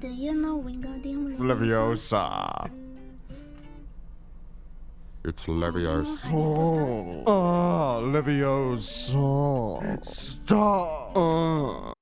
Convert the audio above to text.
Do you know Wingardium Leviosa. It's Leviosa. Oh, ah, Leviosa. Stop. Uh.